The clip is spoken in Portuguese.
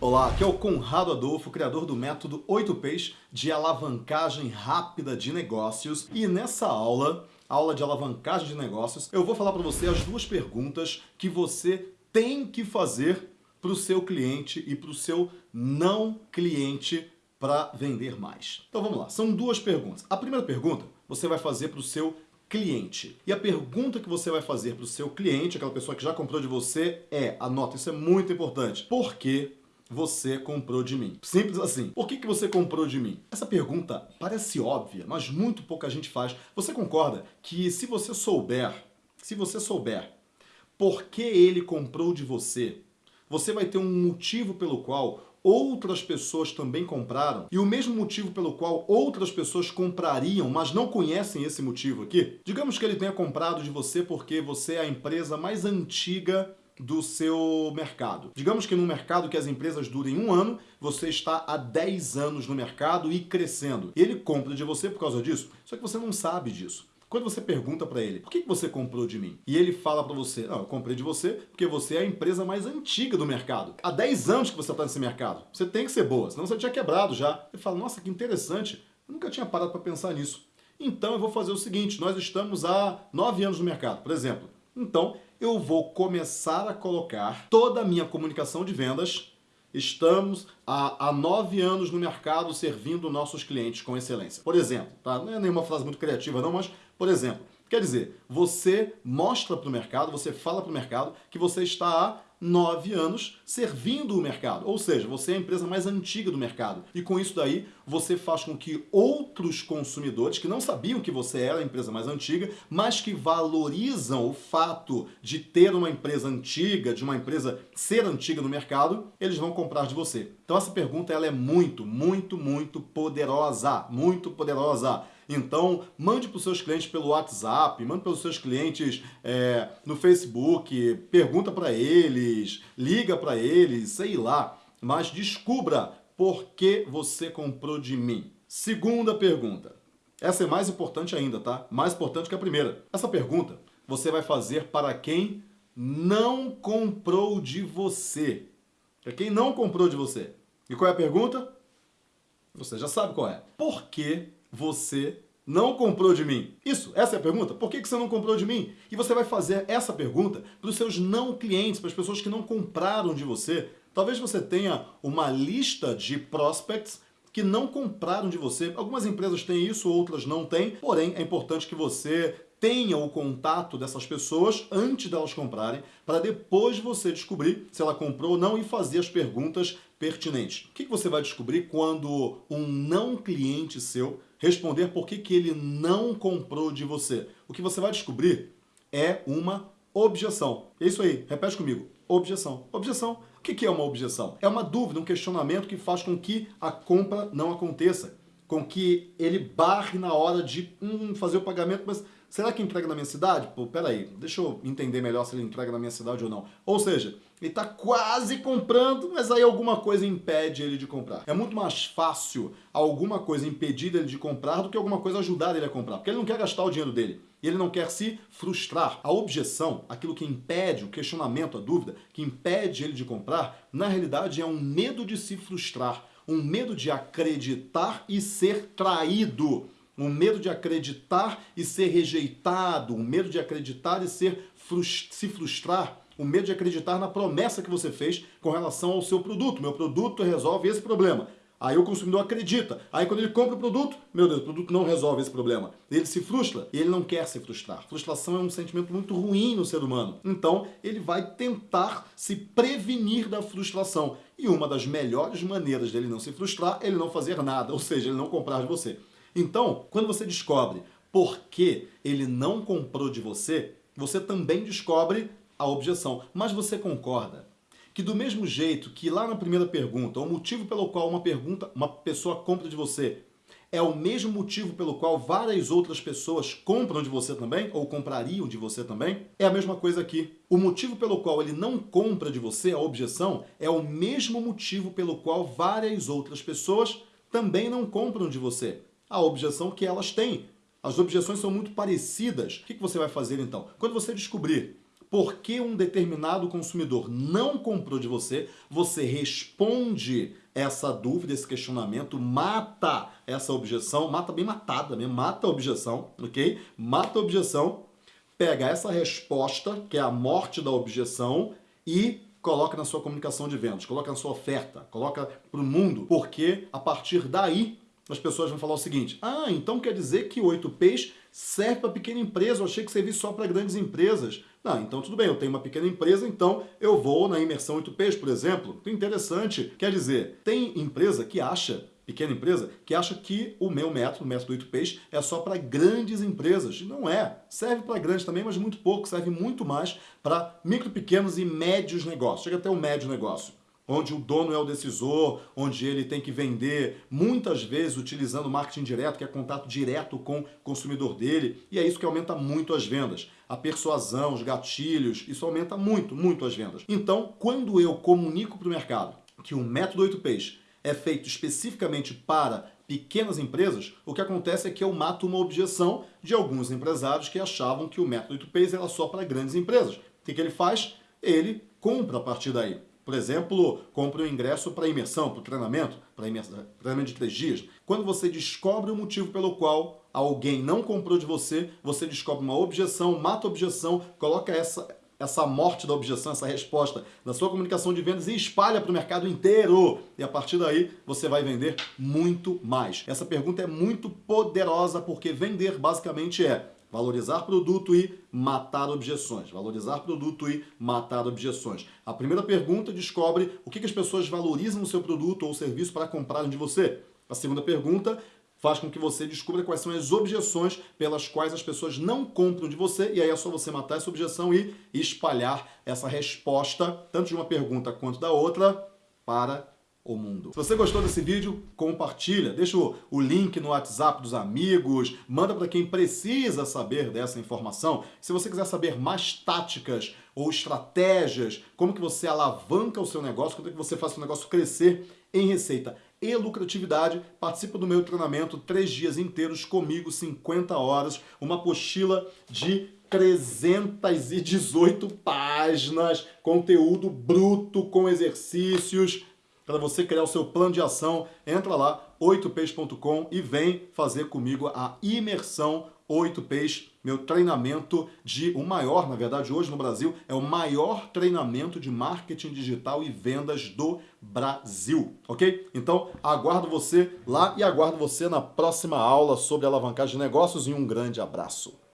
Olá, aqui é o Conrado Adolfo, criador do método 8Ps de alavancagem rápida de negócios. E nessa aula, aula de alavancagem de negócios, eu vou falar para você as duas perguntas que você tem que fazer para o seu cliente e para o seu não cliente para vender mais. Então vamos lá, são duas perguntas. A primeira pergunta você vai fazer para o seu cliente. E a pergunta que você vai fazer para o seu cliente, aquela pessoa que já comprou de você, é, anota, isso é muito importante, por que você comprou de mim? Simples assim. Por que, que você comprou de mim? Essa pergunta parece óbvia, mas muito pouca gente faz. Você concorda que se você souber, se você souber por que ele comprou de você, você vai ter um motivo pelo qual outras pessoas também compraram e o mesmo motivo pelo qual outras pessoas comprariam, mas não conhecem esse motivo aqui. Digamos que ele tenha comprado de você porque você é a empresa mais antiga do seu mercado. Digamos que no mercado que as empresas durem um ano, você está há 10 anos no mercado e crescendo. Ele compra de você por causa disso, só que você não sabe disso. Quando você pergunta para ele, por que você comprou de mim? E ele fala para você, não, eu comprei de você porque você é a empresa mais antiga do mercado. Há 10 anos que você está nesse mercado. Você tem que ser boa, senão você tinha quebrado já. Ele fala, nossa, que interessante. Eu nunca tinha parado para pensar nisso. Então eu vou fazer o seguinte, nós estamos há 9 anos no mercado, por exemplo. Então eu vou começar a colocar toda a minha comunicação de vendas Estamos há, há nove anos no mercado servindo nossos clientes com excelência. Por exemplo, tá? não é nenhuma frase muito criativa não, mas, por exemplo, quer dizer, você mostra para o mercado, você fala para o mercado que você está há nove anos servindo o mercado. Ou seja, você é a empresa mais antiga do mercado. E com isso daí, você faz com que outros consumidores que não sabiam que você era a empresa mais antiga, mas que valorizam o fato de ter uma empresa antiga, de uma empresa ser antiga no mercado, eles vão comprar de você. Então essa pergunta ela é muito, muito, muito poderosa. Muito poderosa. Então, mande para os seus clientes pelo WhatsApp, mande para os seus clientes é, no Facebook, pergunta para eles, liga para eles, sei lá. Mas descubra por que você comprou de mim. Segunda pergunta. Essa é mais importante ainda, tá? Mais importante que a primeira. Essa pergunta você vai fazer para quem não comprou de você. Para quem não comprou de você. E qual é a pergunta? Você já sabe qual é. Por que você não comprou de mim? Isso, essa é a pergunta. Por que você não comprou de mim? E você vai fazer essa pergunta para os seus não clientes, para as pessoas que não compraram de você. Talvez você tenha uma lista de prospects que não compraram de você. Algumas empresas têm isso, outras não têm. Porém, é importante que você tenha o contato dessas pessoas antes delas comprarem, para depois você descobrir se ela comprou ou não e fazer as perguntas pertinentes. O que você vai descobrir quando um não cliente seu responder por que, que ele não comprou de você? O que você vai descobrir é uma objeção. É isso aí, repete comigo. Objeção. Objeção. O que é uma objeção? É uma dúvida, um questionamento que faz com que a compra não aconteça. Com que ele barre na hora de hum, fazer o pagamento, mas Será que entrega na minha cidade? Pô, peraí, deixa eu entender melhor se ele entrega na minha cidade ou não. Ou seja, ele está quase comprando, mas aí alguma coisa impede ele de comprar. É muito mais fácil alguma coisa impedir ele de comprar do que alguma coisa ajudar ele a comprar, porque ele não quer gastar o dinheiro dele. E ele não quer se frustrar. A objeção, aquilo que impede, o questionamento, a dúvida, que impede ele de comprar, na realidade é um medo de se frustrar, um medo de acreditar e ser traído um medo de acreditar e ser rejeitado, um medo de acreditar e ser frust se frustrar, o um medo de acreditar na promessa que você fez com relação ao seu produto. Meu produto resolve esse problema. Aí o consumidor acredita. Aí quando ele compra o produto, meu Deus, o produto não resolve esse problema. Ele se frustra e ele não quer se frustrar. Frustração é um sentimento muito ruim no ser humano. Então ele vai tentar se prevenir da frustração. E uma das melhores maneiras dele não se frustrar é ele não fazer nada, ou seja, ele não comprar de você. Então, quando você descobre por que ele não comprou de você, você também descobre a objeção. Mas você concorda que do mesmo jeito que lá na primeira pergunta, o motivo pelo qual uma pergunta, uma pessoa compra de você é o mesmo motivo pelo qual várias outras pessoas compram de você também, ou comprariam de você também, é a mesma coisa aqui. O motivo pelo qual ele não compra de você, a objeção, é o mesmo motivo pelo qual várias outras pessoas também não compram de você a objeção que elas têm. As objeções são muito parecidas. O que você vai fazer então? Quando você descobrir por que um determinado consumidor não comprou de você, você responde essa dúvida, esse questionamento, mata essa objeção, mata bem matada mesmo, mata a objeção, ok? Mata a objeção, pega essa resposta, que é a morte da objeção, e coloca na sua comunicação de vendas, coloca na sua oferta, coloca para o mundo, porque a partir daí as pessoas vão falar o seguinte, ah, então quer dizer que o 8Ps serve para pequena empresa, eu achei que servia só para grandes empresas. Não, então tudo bem, eu tenho uma pequena empresa, então eu vou na imersão 8Ps, por exemplo. Interessante, quer dizer, tem empresa que acha pequena empresa que acha que o meu método, o método 8Ps, é só para grandes empresas. Não é. Serve para grandes também, mas muito pouco. Serve muito mais para micro, pequenos e médios negócios. Chega até o médio negócio onde o dono é o decisor, onde ele tem que vender, muitas vezes utilizando marketing direto, que é contato direto com o consumidor dele, e é isso que aumenta muito as vendas. A persuasão, os gatilhos, isso aumenta muito, muito as vendas. Então, quando eu comunico para o mercado que o método 8Ps é feito especificamente para pequenas empresas, o que acontece é que eu mato uma objeção de alguns empresários que achavam que o método 8Ps era só para grandes empresas. O que, que ele faz? Ele compra a partir daí. Por exemplo, compre um ingresso para imersão, para treinamento, para treinamento de três dias. Quando você descobre o motivo pelo qual alguém não comprou de você, você descobre uma objeção, mata a objeção, coloca essa, essa morte da objeção, essa resposta na sua comunicação de vendas e espalha para o mercado inteiro. E a partir daí você vai vender muito mais. Essa pergunta é muito poderosa porque vender basicamente é Valorizar produto e matar objeções. Valorizar produto e matar objeções. A primeira pergunta descobre o que as pessoas valorizam no seu produto ou serviço para comprarem de você. A segunda pergunta faz com que você descubra quais são as objeções pelas quais as pessoas não compram de você, e aí é só você matar essa objeção e espalhar essa resposta, tanto de uma pergunta quanto da outra, para o mundo. Se você gostou desse vídeo, compartilha, deixa o link no WhatsApp dos amigos, manda para quem precisa saber dessa informação. Se você quiser saber mais táticas ou estratégias, como que você alavanca o seu negócio, como é que você faz o seu negócio crescer em receita e lucratividade, participa do meu treinamento, três dias inteiros comigo, 50 horas, uma apostila de 318 páginas, conteúdo bruto com exercícios, para você criar o seu plano de ação, entra lá, 8peixe.com e vem fazer comigo a imersão 8Ps, meu treinamento de o maior, na verdade hoje no Brasil, é o maior treinamento de marketing digital e vendas do Brasil, ok? Então aguardo você lá e aguardo você na próxima aula sobre alavancagem de negócios e um grande abraço.